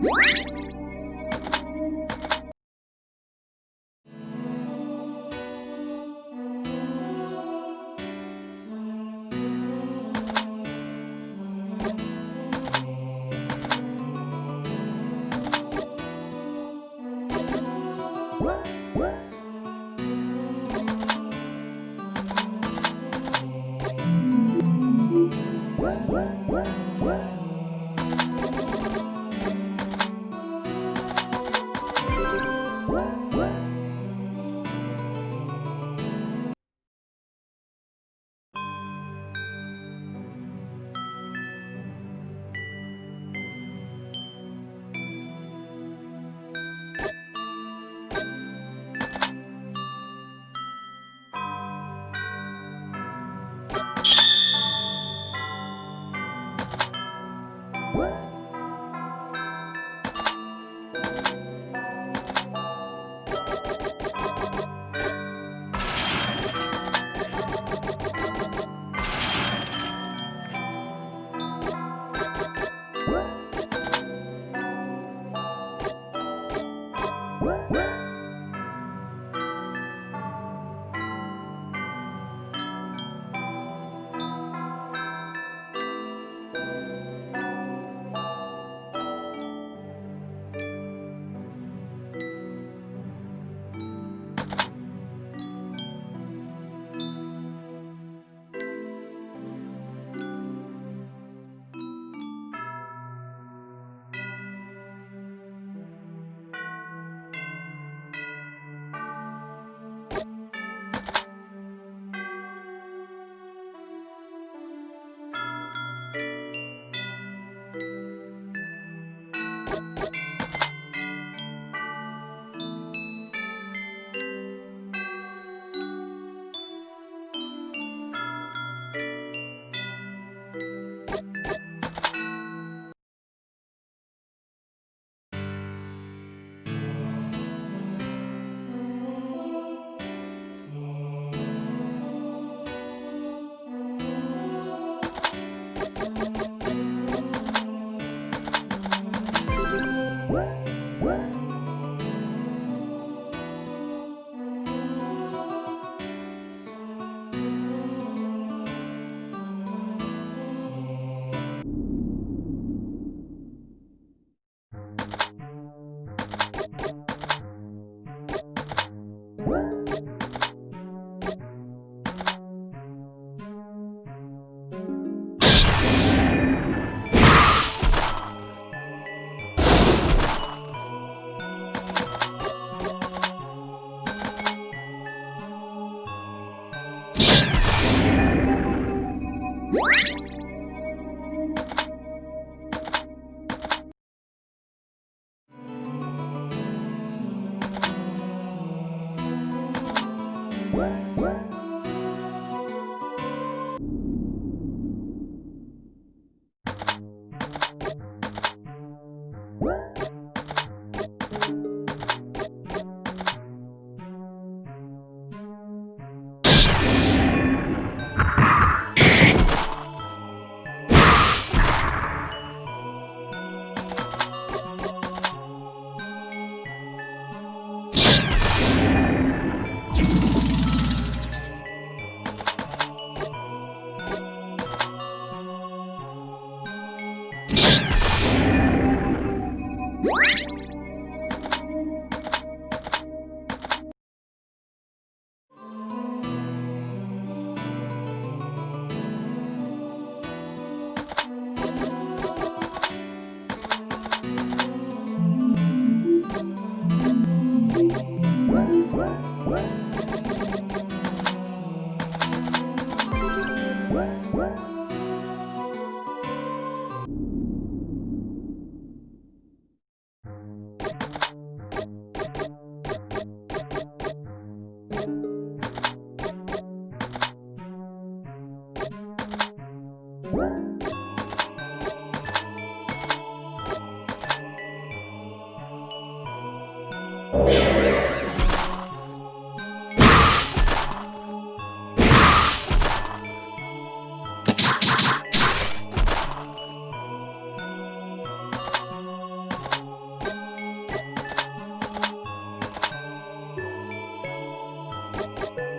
What? Bye.